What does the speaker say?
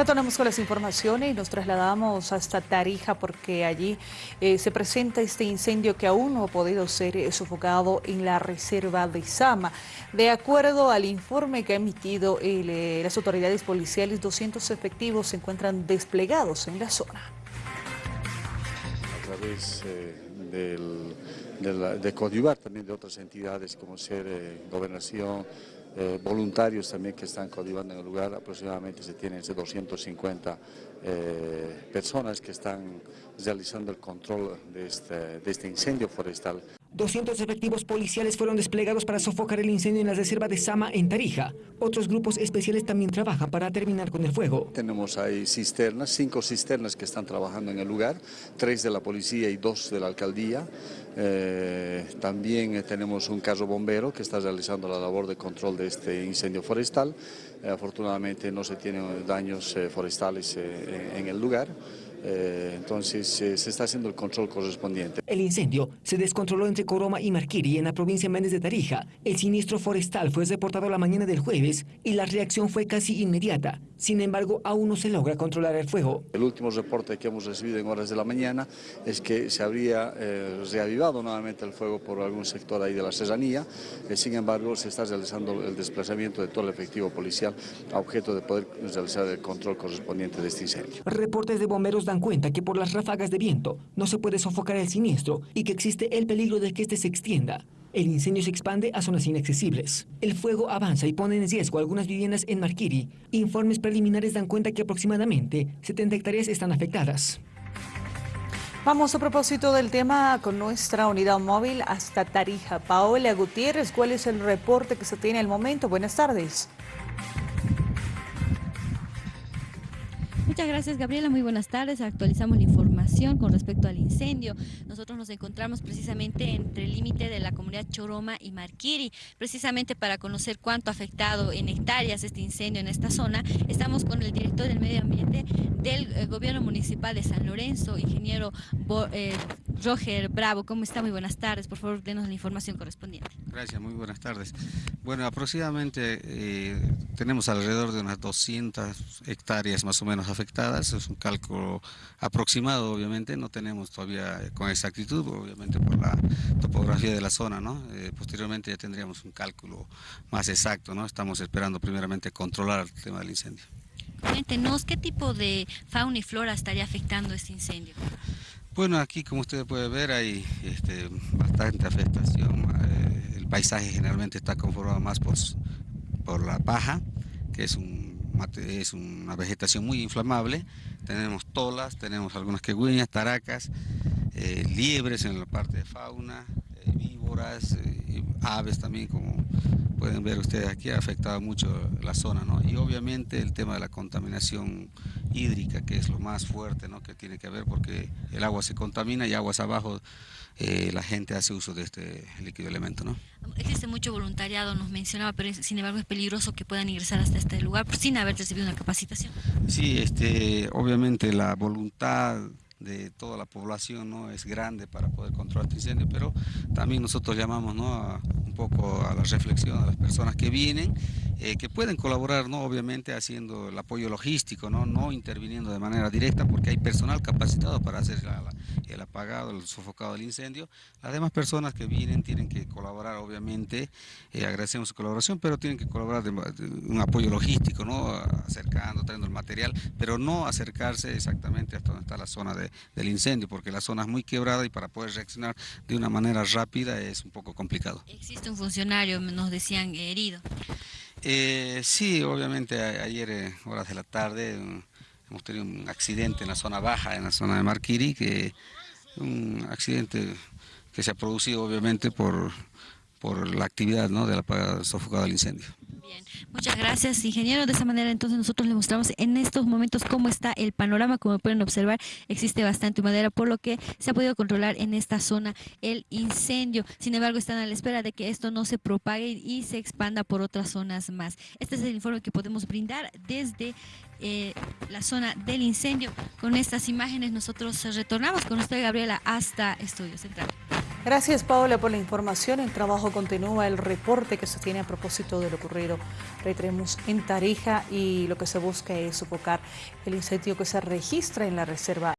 Retornamos con las informaciones y nos trasladamos hasta Tarija porque allí eh, se presenta este incendio que aún no ha podido ser eh, sofocado en la reserva de Sama. De acuerdo al informe que ha emitido eh, las autoridades policiales, 200 efectivos se encuentran desplegados en la zona. A través del, de, Codivar, también de otras entidades como ser Gobernación, eh, voluntarios también que están coadyuvando en el lugar, aproximadamente se tienen 250 eh, personas que están realizando el control de este, de este incendio forestal. 200 efectivos policiales fueron desplegados para sofocar el incendio en la reserva de Sama, en Tarija. Otros grupos especiales también trabajan para terminar con el fuego. Tenemos ahí cisternas, cinco cisternas que están trabajando en el lugar, tres de la policía y dos de la alcaldía. Eh, también tenemos un carro bombero que está realizando la labor de control de este incendio forestal. Eh, afortunadamente no se tienen daños eh, forestales en el lugar. Eh, entonces eh, se está haciendo el control correspondiente. El incendio se descontroló entre Coroma y Marquiri en la provincia Méndez de Tarija. El siniestro forestal fue reportado la mañana del jueves y la reacción fue casi inmediata. Sin embargo, aún no se logra controlar el fuego. El último reporte que hemos recibido en horas de la mañana es que se habría eh, reavivado nuevamente el fuego por algún sector ahí de la serranía. sin embargo, se está realizando el desplazamiento de todo el efectivo policial a objeto de poder realizar el control correspondiente de este incendio. Reportes de bomberos dan cuenta que por las ráfagas de viento no se puede sofocar el siniestro y que existe el peligro de que este se extienda. El incendio se expande a zonas inaccesibles. El fuego avanza y pone en riesgo algunas viviendas en Marquiri. Informes preliminares dan cuenta que aproximadamente 70 hectáreas están afectadas. Vamos a propósito del tema con nuestra unidad móvil hasta Tarija. Paola Gutiérrez, ¿cuál es el reporte que se tiene al momento? Buenas tardes. Muchas gracias Gabriela, muy buenas tardes. Actualizamos la información con respecto al incendio. Nosotros nos encontramos precisamente entre el límite de la comunidad Choroma y Marquiri, precisamente para conocer cuánto ha afectado en hectáreas este incendio en esta zona. Estamos con el director del medio ambiente del eh, gobierno municipal de San Lorenzo, ingeniero eh, Roger Bravo. ¿Cómo está? Muy buenas tardes. Por favor, denos la información correspondiente. Gracias, muy buenas tardes. Bueno, aproximadamente eh, tenemos alrededor de unas 200 hectáreas más o menos afectadas. Es un cálculo aproximado, obviamente. No tenemos todavía con exactitud, obviamente por la topografía de la zona, ¿no? Eh, posteriormente ya tendríamos un cálculo más exacto, ¿no? Estamos esperando primeramente controlar el tema del incendio. Cuéntenos, ¿qué tipo de fauna y flora estaría afectando este incendio? Bueno, aquí como usted puede ver hay este, bastante afectación. Eh, el paisaje generalmente está conformado más por, por la paja, que es, un, es una vegetación muy inflamable. Tenemos tolas, tenemos algunas quegüeñas, taracas, eh, liebres en la parte de fauna, eh, víboras, aves también como pueden ver ustedes aquí ha afectado mucho la zona, ¿no? Y obviamente el tema de la contaminación hídrica, que es lo más fuerte, ¿no? Que tiene que ver porque el agua se contamina y aguas abajo eh, la gente hace uso de este líquido elemento, ¿no? Existe mucho voluntariado, nos mencionaba, pero sin embargo es peligroso que puedan ingresar hasta este lugar sin haber recibido una capacitación. Sí, este, obviamente la voluntad de toda la población no es grande para poder controlar este incendio, pero también nosotros llamamos ¿no? a, un poco a la reflexión a las personas que vienen, eh, que pueden colaborar, ¿no? obviamente haciendo el apoyo logístico, ¿no? no interviniendo de manera directa porque hay personal capacitado para hacer el apagado, el sofocado del incendio. Las demás personas que vienen tienen que colaborar, obviamente, eh, agradecemos su colaboración, pero tienen que colaborar de, un apoyo logístico, ¿no? acercando, trayendo el material, pero no acercarse exactamente hasta donde está la zona de del incendio, porque la zona es muy quebrada y para poder reaccionar de una manera rápida es un poco complicado. ¿Existe un funcionario, nos decían, herido? Eh, sí, obviamente ayer, eh, horas de la tarde, hemos tenido un accidente en la zona baja, en la zona de Marquiri, que un accidente que se ha producido obviamente por, por la actividad ¿no? de la sofocada del incendio. Muchas gracias, ingeniero. De esa manera, entonces, nosotros le mostramos en estos momentos cómo está el panorama. Como pueden observar, existe bastante madera, por lo que se ha podido controlar en esta zona el incendio. Sin embargo, están a la espera de que esto no se propague y se expanda por otras zonas más. Este es el informe que podemos brindar desde eh, la zona del incendio. Con estas imágenes nosotros retornamos con usted, Gabriela, hasta Estudio Central. Gracias Paola por la información. El trabajo continúa, el reporte que se tiene a propósito de lo ocurrido. Reiteremos en Tarija y lo que se busca es sofocar el incendio que se registra en la reserva.